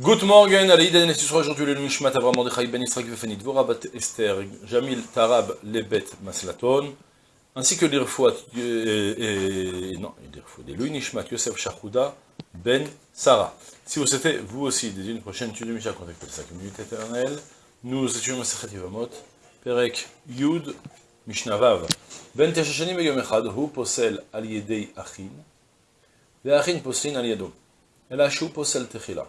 Good morning, Alaïden, et ce sera aujourd'hui le Nishmat Avram Mordechai Ben Israq Vefenit Vorabat Esther Jamil Tarab Lebet Maslaton, ainsi que l'Irfouat, et, non, l'Irfouat des Louis Nishmat Yosef Shachouda Ben Sarah. Si vous souhaitez, vous aussi, dédier une prochaine étude de Mishnah contactez les 5 minutes éternelles, nous étudions Masechet Yevamot, Perek Yud Mishnah Vav. Ben Teshashanim Yom Echad, Hu Posel Al Yedei Achin, Ve'achin Poslin Al Yadom, Elashu Posel Techila.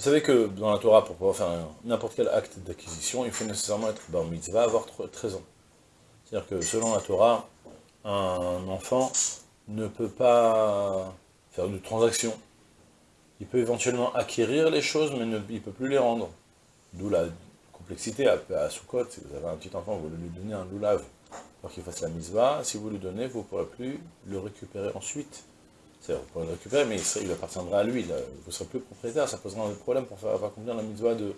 Vous savez que dans la Torah, pour pouvoir faire n'importe quel acte d'acquisition, il faut nécessairement être bar mitzvah, avoir 13 ans. C'est-à-dire que selon la Torah, un enfant ne peut pas faire de transaction. Il peut éventuellement acquérir les choses, mais il ne peut plus les rendre. D'où la complexité à, à Soukot, si vous avez un petit enfant, vous lui donnez un loulav pour qu'il fasse la mitzvah, si vous lui donnez, vous ne pourrez plus le récupérer ensuite. Vous pourrez le récupérer, mais il, appartiendra à lui, vous ne serez plus propriétaire, ça posera un problème pour faire accomplir la mitzvah de,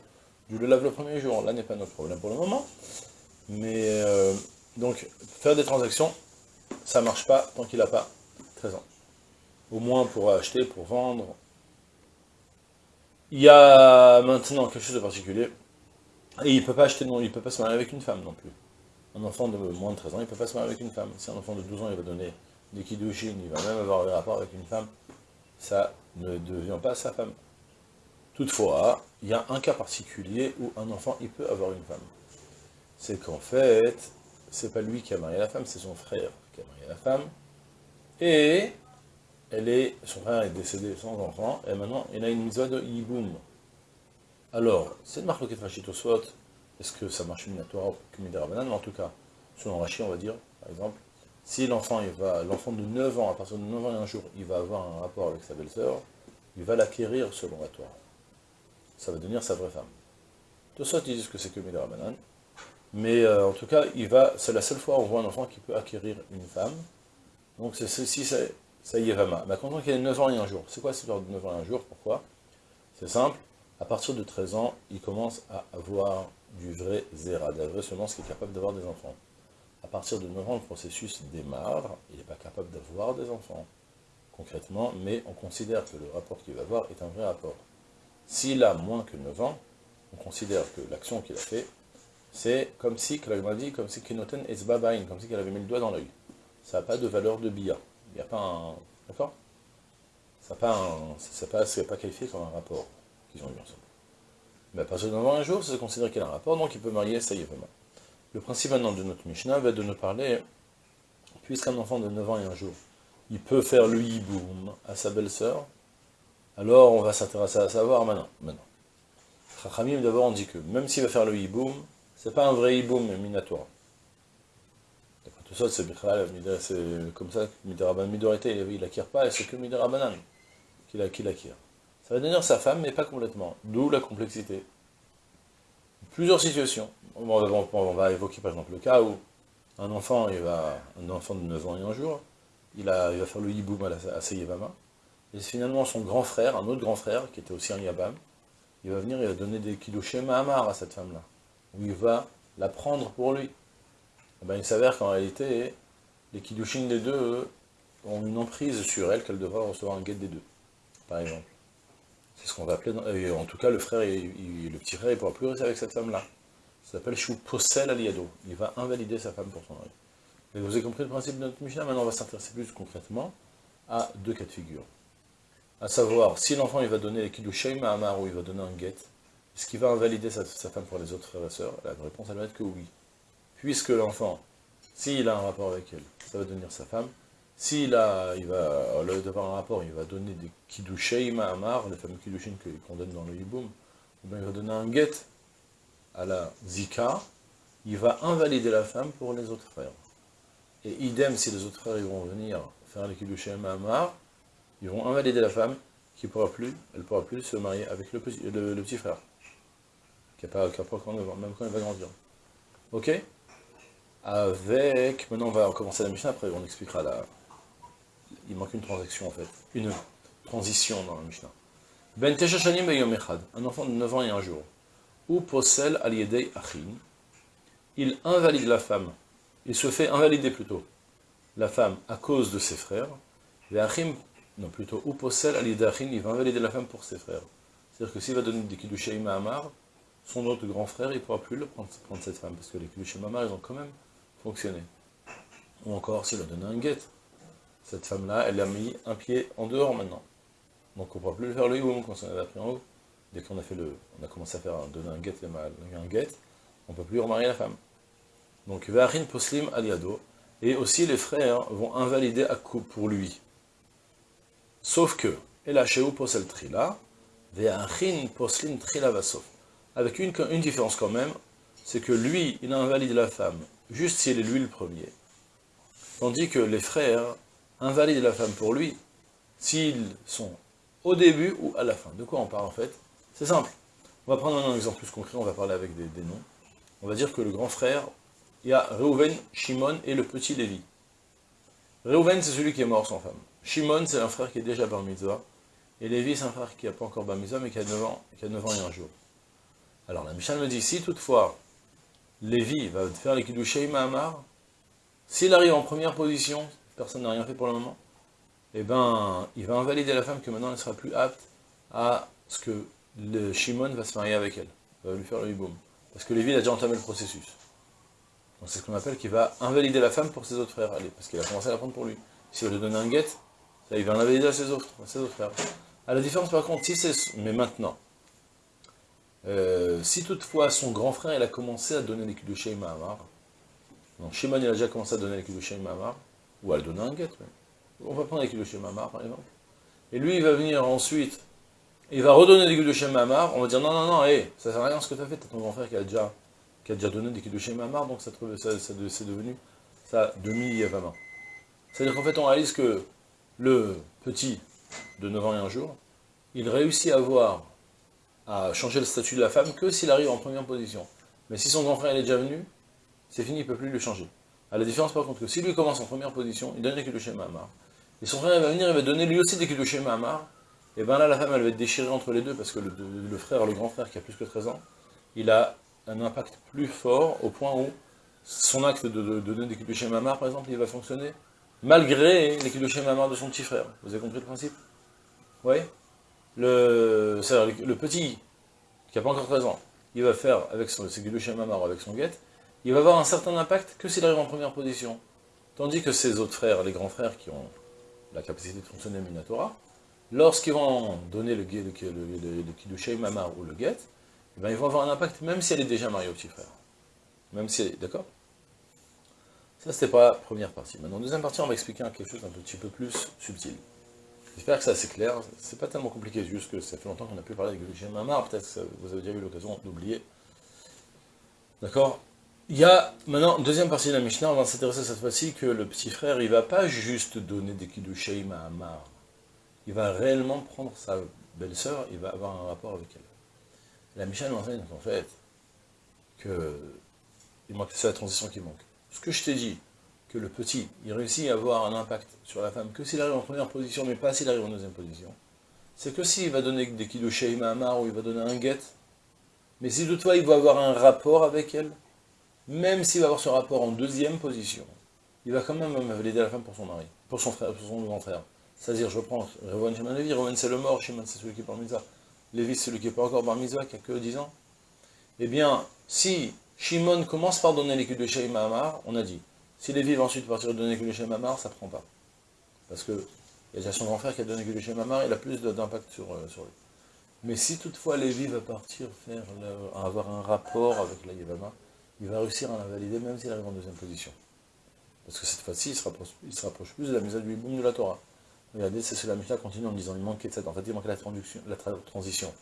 du le lave le premier jour. Là n'est pas notre problème pour le moment. Mais, euh, donc, faire des transactions, ça ne marche pas tant qu'il n'a pas 13 ans. Au moins pour acheter, pour vendre. Il y a maintenant quelque chose de particulier. Et il ne peut pas acheter, non, il peut pas se marier avec une femme non plus. Un enfant de moins de 13 ans, il ne peut pas se marier avec une femme. Si un enfant de 12 ans, il va donner des Kiddushin, il va même avoir un rapport avec une femme, ça ne devient pas sa femme. Toutefois, il y a un cas particulier où un enfant, il peut avoir une femme. C'est qu'en fait, c'est pas lui qui a marié la femme, c'est son frère qui a marié la femme, et elle est, son frère est décédé sans enfant, et maintenant, il a une mitzvah de Yiboum. Alors, c'est une marque au Swat, est-ce que ça marche à toi que mais en tout cas, selon Rachid, on va dire, par exemple, si l'enfant va, l'enfant de 9 ans, à partir de 9 ans et un jour, il va avoir un rapport avec sa belle-sœur, il va l'acquérir selon la Torah. Ça va devenir sa vraie femme. Tout ça, ils disent que c'est que Banane. Mais euh, en tout cas, il va, c'est la seule fois où on voit un enfant qui peut acquérir une femme. Donc c'est ceci, ça y est. Mais quand il a 9 ans et un jour, c'est quoi cette histoire de 9 ans et un jour? Pourquoi? C'est simple, à partir de 13 ans, il commence à avoir du vrai zéra, de la vraie semence qui est capable d'avoir des enfants à partir de 9 ans, le processus démarre, il n'est pas capable d'avoir des enfants, concrètement, mais on considère que le rapport qu'il va avoir est un vrai rapport. S'il a moins que 9 ans, on considère que l'action qu'il a fait, c'est comme si, comme dit, comme si Kenoten Etzbabain, comme si qu'elle avait mis le doigt dans l'œil. Ça n'a pas de valeur de bia. Il n'y a pas un... D'accord? Ça n'a pas, un, pas, pas qualifié comme un rapport qu'ils ont eu ensemble. Mais à partir 9 ans un jour, c'est considéré qu'il a un rapport, donc il peut marier ça y est vraiment. Le principe maintenant de notre Mishnah va de nous parler, puisqu'un enfant de 9 ans et un jour, il peut faire le hiboum à sa belle-sœur, alors on va s'intéresser à savoir maintenant. maintenant. Chachamim d'abord on dit que même s'il va faire le hiboum, c'est pas un vrai hiboum minatoire. D'après tout ça, c'est comme ça que Midaraban Midorité, il n'acquiert pas, et c'est que Midarabanan qu'il acquiert. Ça va devenir sa femme, mais pas complètement. D'où la complexité. Plusieurs situations on va évoquer par exemple le cas où un enfant, il va, un enfant de 9 ans et un jour, il, va faire le hiboum à, à Seyevama, et finalement son grand frère, un autre grand frère, qui était aussi un Yabam, il va venir, il va donner des kiddushem Mahamar à cette femme-là, où il va la prendre pour lui. Et eh ben, il s'avère qu'en réalité, les kiddushin des deux ont une emprise sur elle, qu'elle devra recevoir un guet des deux, par exemple. C'est ce qu'on va appeler, en tout cas, le frère, le petit frère, il ne pourra plus rester avec cette femme-là. Ça s'appelle Chou Possel Aliado. Il va invalider sa femme pour son mari. Vous avez compris le principe de notre Mishnah, maintenant on va s'intéresser plus concrètement à deux cas de figure. À savoir, si l'enfant il va donner les kiddushim à Amar ou il va donner un guet, est-ce qu'il va invalider sa, femme pour les autres frères et sœurs? La réponse elle va être que oui. Puisque l'enfant, s'il a un rapport avec elle, ça va devenir sa femme. S'il a, il va, lieu d'avoir un rapport, il va donner des kiddushim à Amar, les fameux kiddushim qu'on donne dans le hiboum, ben, il va donner un guet à la zika, il va invalider la femme pour les autres frères. Et idem, si les autres frères vont venir faire l'équipe à Mahamar, ils vont invalider la femme, qui pourra plus, elle ne pourra plus se marier avec le petit, le, frère. qui n'a pas, pas encore 9 ans, même quand il va grandir. Ok? Avec, maintenant on va commencer la Mishnah, après on expliquera la... Il manque une transaction en fait, une transition dans la Mishnah. Ben Teshashanim Yom Echad, un enfant de 9 ans et un jour, ou Posel al Achin, il invalide la femme, il se fait invalider plutôt, la femme à cause de ses frères, et Achim, non plutôt, ou Posel al il va invalider la femme pour ses frères. C'est-à-dire que s'il va donner des Kiddushim à Amar, son autre grand frère, il ne pourra plus le prendre, cette femme, parce que les Kiddushim Amar, ils ont quand même fonctionné. Ou encore, s'il a donné un guet, cette femme-là, elle a mis un pied en dehors maintenant. Donc on ne pourra plus faire le hiboum quand on avait appris en haut. Dès qu'on a fait le, on a commencé à faire donner un guet, un guet, on ne peut plus remarier la femme. Donc Varin Poslim Aliado, et aussi les frères vont invalider à coup pour lui. Sauf que, et là chez Posel Trila, Ve'achin Poslim Trila Vasof. Avec une, une différence quand même, c'est que lui, il invalide la femme, juste s'il est lui le premier. Tandis que les frères invalident la femme pour lui, s'ils sont au début ou à la fin. De quoi on parle en fait? C'est simple. On va prendre un exemple plus concret, on va parler avec des, noms. On va dire que le grand frère, il y a Reuven, Shimon et le petit Lévi. Reuven, c'est celui qui est mort sans femme. Shimon, c'est un frère qui est déjà bar mitzvah. Et Lévi, c'est un frère qui n'a pas encore bar mitzvah, mais qui a 9 ans, qui a 9 ans et un jour. Alors la Michal me dit, si toutefois, Lévi va faire les Kiddushei Mahamar, s'il arrive en première position, personne n'a rien fait pour le moment, eh ben, il va invalider la femme que maintenant elle sera plus apte à ce que le Shimon va se marier avec elle, va lui faire le hiboum. Parce que Lévi a déjà entamé le processus. Donc c'est ce qu'on appelle qu'il va invalider la femme pour ses autres frères, parce qu'il a commencé à la prendre pour lui. S'il va lui donner un guet, il va l'invalider à ses autres, ses autres frères. À la différence par contre, si c'est... Mais maintenant, euh, si toutefois son grand frère il a commencé à donner les de Mahamar, donc Shimon il a déjà commencé à donner les de Mahamar, ou à lui donner un guet, on va prendre l'équipe de Mamar, par exemple. Et lui, il va venir ensuite, il va redonner l'équipe de Mamar, on va dire non, non, non, hé, ça sert à rien ce que tu as fait, t'as ton grand frère qui a déjà, qui a déjà donné l'équipe de Mamar, donc ça, ça, c'est devenu ça demi-yavama. C'est-à-dire qu'en fait, on réalise que le petit de 9 ans et un jour, il réussit à avoir, à changer le statut de la femme que s'il arrive en première position. Mais si son grand frère est déjà venu, c'est fini, il ne peut plus le changer. À la différence par contre que si lui commence en première position, il donne l'équipe de Mamar. Et son frère va venir, il va donner lui aussi des Kiddushé Mahamar. Et bien là, la femme, elle va être déchirée entre les deux, parce que le, frère, le grand frère qui a plus que 13 ans, il a un impact plus fort, au point où son acte de, donner des Kiddushé Mahamar, par exemple, il va fonctionner malgré les Kiddushé Mahamar de son petit frère. Vous avez compris le principe? Oui le, le petit, qui n'a pas encore 13 ans, il va faire avec son, ses Kiddushé Mahamar, avec son guette, il va avoir un certain impact que s'il arrive en première position. Tandis que ses autres frères, les grands frères qui ont la capacité de fonctionner Minatora, lorsqu'ils vont donner le, le, le, Mamar ou le Get, eh ben, ils vont avoir un impact, même si elle est déjà mariée au petit frère. Même si. D'accord? Ça, c'était pas la première partie. Maintenant, deuxième partie, on va expliquer quelque chose d'un petit peu plus subtil. J'espère que c'est assez clair. C'est pas tellement compliqué, juste que ça fait longtemps qu'on a pu parler avec le Mamar, peut-être que vous avez déjà eu l'occasion d'oublier. D'accord? Il y a maintenant, deuxième partie de la Mishnah, on va s'intéresser cette fois-ci que le petit frère, il va pas juste donner des kiddushim à Amar. Il va réellement prendre sa belle-sœur, il va avoir un rapport avec elle. La Mishnah enseigne en fait que il manque, c'est la transition qui manque. Ce que je t'ai dit, que le petit, il réussit à avoir un impact sur la femme que s'il arrive en première position, mais pas s'il arrive en deuxième position, c'est que s'il va donner des kiddushim à Amar ou il va donner un guet, mais si de toi il va avoir un rapport avec elle, même s'il va avoir ce rapport en deuxième position, il va quand même valider la femme pour son mari, pour son frère, pour son grand frère. C'est-à-dire, je reprends Reuven Shimon Lévi, Reuven c'est le mort, Shimon c'est celui qui est par mitzvah, Lévi c'est celui qui n'est pas encore par mitzvah, qui a que 10 ans. Eh bien, si Shimon commence par donner l'équipe de Shem Mahamar, on a dit, si Lévi va ensuite partir donner l'équipe de Shem Mahamar, ça ne prend pas. Parce que il y a déjà son grand frère qui a donné l'équipe de Shem Mahamar, il a plus d'impact sur, euh, sur lui. Mais si toutefois Lévi va partir faire avoir un rapport avec la Yevama, il va réussir à l'invalider même s'il arrive en deuxième position. Parce que cette fois-ci, il, se rapproche plus de la mise du boom de la Torah. Regardez, c'est ce que la Mishnah continue en disant, il manquait cette, en fait, il manquait la, transition.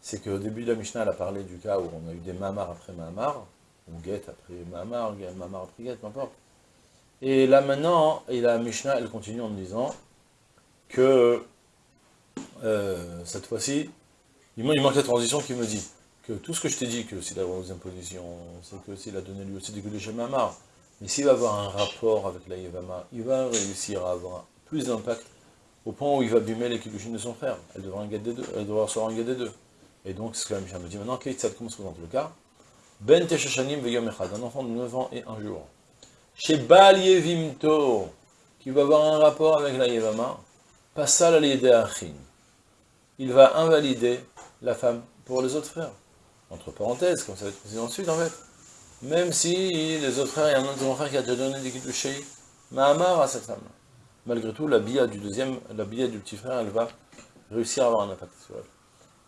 C'est qu'au début de la Mishnah, elle a parlé du cas où on a eu des Mahamar après Mahamar, ou Get après Mahamar, Mahamar après Get, peu importe. Et là maintenant, et la Mishnah, elle continue en disant que euh, cette fois-ci, il manque la transition qui me dit que tout ce que je t'ai dit, que s'il a aux impositions, c'est que s'il a donné lui aussi des de Mamar, mais s'il va avoir un rapport avec la Yevama, il va réussir à avoir plus d'impact au point où il va bimer les de son frère. Elle devra, des deux, elle devra recevoir un des deux. Et donc, ce que la me dit maintenant, ça comment se présente le cas Ben Teshashanim Veyom Echad, un enfant de 9 ans et un jour. Chez Bal Yevimto, qui va avoir un rapport avec la Yevama, Passal al Achin. Il va invalider la femme pour les autres frères. Entre parenthèses, comme ça va être précisé ensuite, en fait. Même si les autres frères, il y a un autre frère qui a déjà donné des Kiddushin, Mahamar à cette femme malgré tout, la bia du deuxième, la bia du petit frère, elle va réussir à avoir un impact sur elle.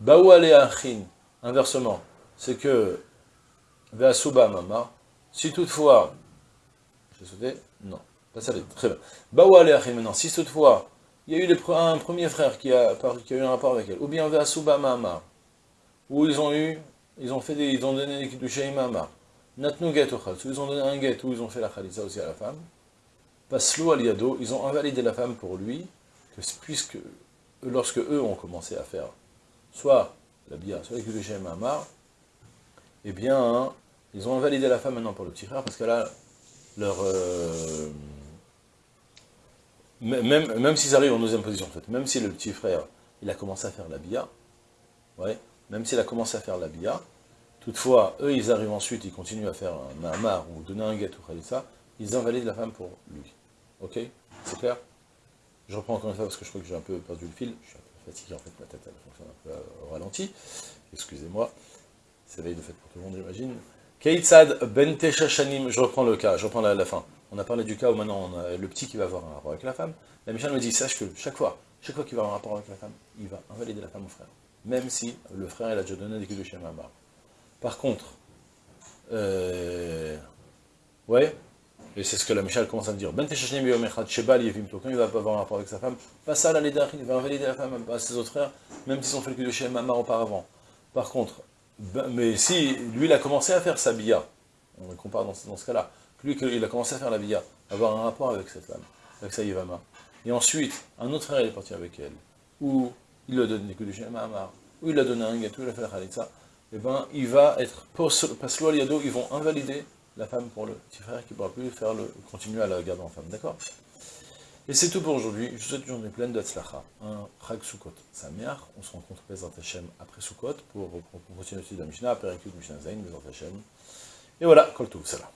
Baou Achin, inversement, c'est que Veasuba Mama, si toutefois, je sauté Non, pas ça, très bien. Baou Achin maintenant, si toutefois, il y a eu un premier frère qui a, qui a eu un rapport avec elle, ou bien Veasuba Mama, où ils ont eu, ils ont fait des, ils ont donné des Kiddushei Mama, Natnu ils ont donné un get, où ils ont fait la Khalisa aussi à la femme, Paslo aliado, ils ont invalidé la femme pour lui, puisque lorsque eux ont commencé à faire soit la bia, soit avec le Mamar, eh bien, ils ont invalidé la femme maintenant pour le petit frère, parce qu'elle a leur... Euh, même, même s'ils arrivent en deuxième position, en fait, même si le petit frère, il a commencé à faire la bia, ouais, même s'il a commencé à faire la bia, toutefois, eux, ils arrivent ensuite, ils continuent à faire un mamar, ou donner un guet ou ça, ils invalident la femme pour lui. Ok? C'est clair? Je reprends encore une fois parce que je crois que j'ai un peu perdu le fil. Je suis un peu fatigué en fait, ma tête elle fonctionne un peu euh, ralenti. Excusez-moi. C'est veille de fête pour tout le monde, j'imagine. Keitsad bente shashanim, je reprends le cas, je reprends la, fin. On a parlé du cas où maintenant on a le petit qui va avoir un rapport avec la femme. La Michel me dit, sache que chaque fois, chaque fois qu'il va avoir un rapport avec la femme, il va invalider la femme au frère. Même si le frère il a déjà donné des de chez Par contre, euh, ouais, et c'est ce que la Michal commence à me dire, Ben quand il va pas avoir un rapport avec sa femme, pas ça il va invalider la femme à ses autres frères, même s'ils ont fait le de chez Mamar auparavant. Par contre, ben, mais si lui il a commencé à faire sa bia, on compare dans, ce cas-là, lui il a commencé à faire la bia, avoir un rapport avec cette femme, avec sa Yivama, et ensuite, un autre frère est parti avec elle, ou il lui a donné des coups de Mamar, ou il a donné un gâteau, il a fait la khalitza, et eh ben il va être, pas yado, ils vont invalider la femme pour le petit frère qui ne pourra plus faire le, continuer à la garder en femme, d'accord? Et c'est tout pour aujourd'hui, je vous souhaite une journée pleine de un Chag Sukkot Sameach, on se rencontre Bezrat Hashem après Sukkot pour, continuer aussi de la Mishnah, après Mishnah Zain, Bezrat Hashem, et voilà, Kol tout, là.